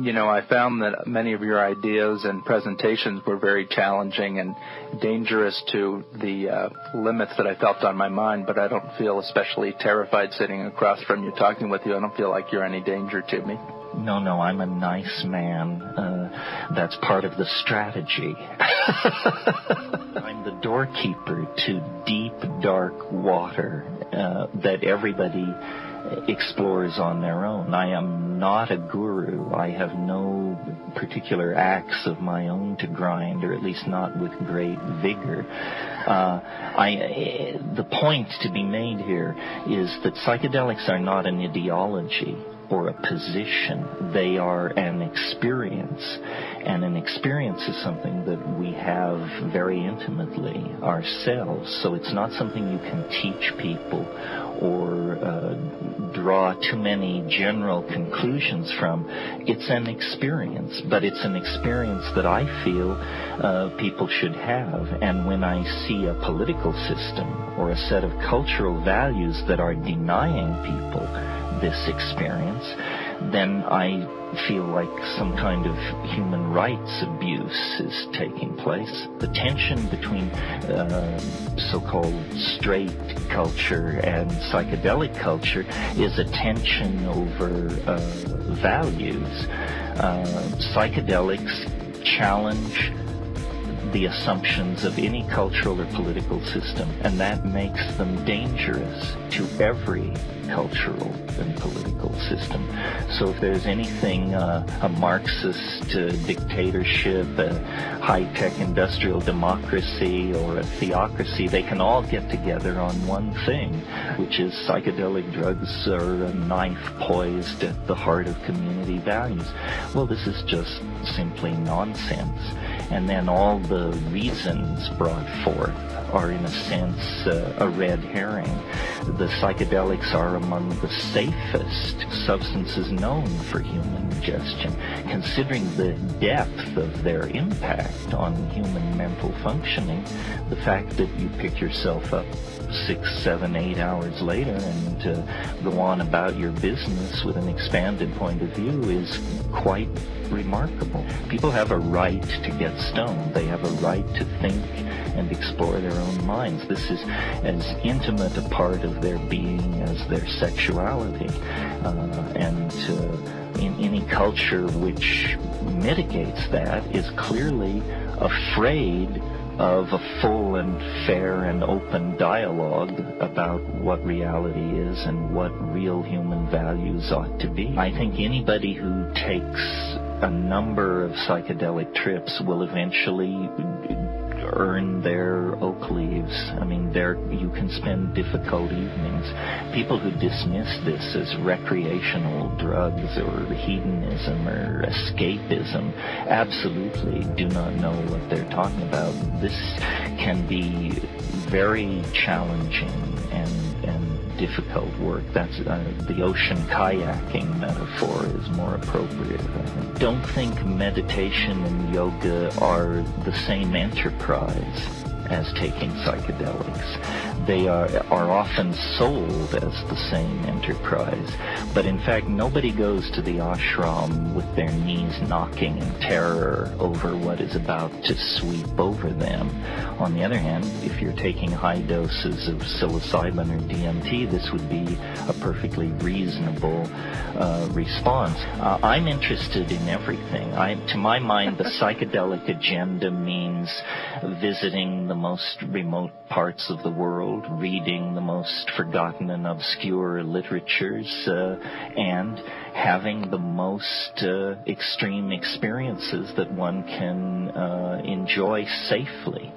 You know, I found that many of your ideas and presentations were very challenging and dangerous to the uh, limits that I felt on my mind, but I don't feel especially terrified sitting across from you talking with you. I don't feel like you're any danger to me. No, no, I'm a nice man. Uh, that's part of the strategy. I'm the doorkeeper to deep, dark water uh, that everybody explores on their own. I am not a guru. I have no particular axe of my own to grind, or at least not with great vigor. Uh, I, the point to be made here is that psychedelics are not an ideology or a position. They are an experience. And an experience is something that we have very intimately ourselves. So it's not something you can teach people or uh, draw too many general conclusions from. It's an experience, but it's an experience that I feel uh, people should have. And when I see a political system or a set of cultural values that are denying people this experience, then I feel like some kind of human rights abuse is taking place. The tension between uh, so-called straight culture and psychedelic culture is a tension over uh, values. Uh, psychedelics challenge the assumptions of any cultural or political system, and that makes them dangerous to every cultural and political system. So if there's anything, uh, a Marxist uh, dictatorship, a high-tech industrial democracy, or a theocracy, they can all get together on one thing, which is psychedelic drugs are a knife poised at the heart of community values. Well, this is just simply nonsense. And then all the reasons brought forth are in a sense uh, a red herring. The psychedelics are among the safest substances known for human ingestion, considering the depth of their impact on human mental functioning. The fact that you pick yourself up six, seven, eight hours later and uh, go on about your business with an expanded point of view is quite remarkable. People have a right to get stoned. They have a right to think and explore their own minds. This is as intimate a part of their being as their sexuality. Uh, and uh, in any culture which mitigates that is clearly afraid of a full and fair and open dialogue about what reality is and what real human values ought to be. I think anybody who takes a number of psychedelic trips will eventually earn their oak leaves. I mean, there you can spend difficult evenings. People who dismiss this as recreational drugs or hedonism or escapism absolutely do not know what they're talking about. This can be very challenging and, and difficult work. That's uh, the ocean kayaking metaphor is more appropriate. Don't think meditation and yoga are the same enterprise as taking psychedelics they are, are often sold as the same enterprise. But in fact, nobody goes to the ashram with their knees knocking in terror over what is about to sweep over them. On the other hand, if you're taking high doses of psilocybin or DMT, this would be a perfectly reasonable uh, response. Uh, I'm interested in everything. I, to my mind, the psychedelic agenda means visiting the most remote parts of the world world, reading the most forgotten and obscure literatures, uh, and having the most uh, extreme experiences that one can uh, enjoy safely.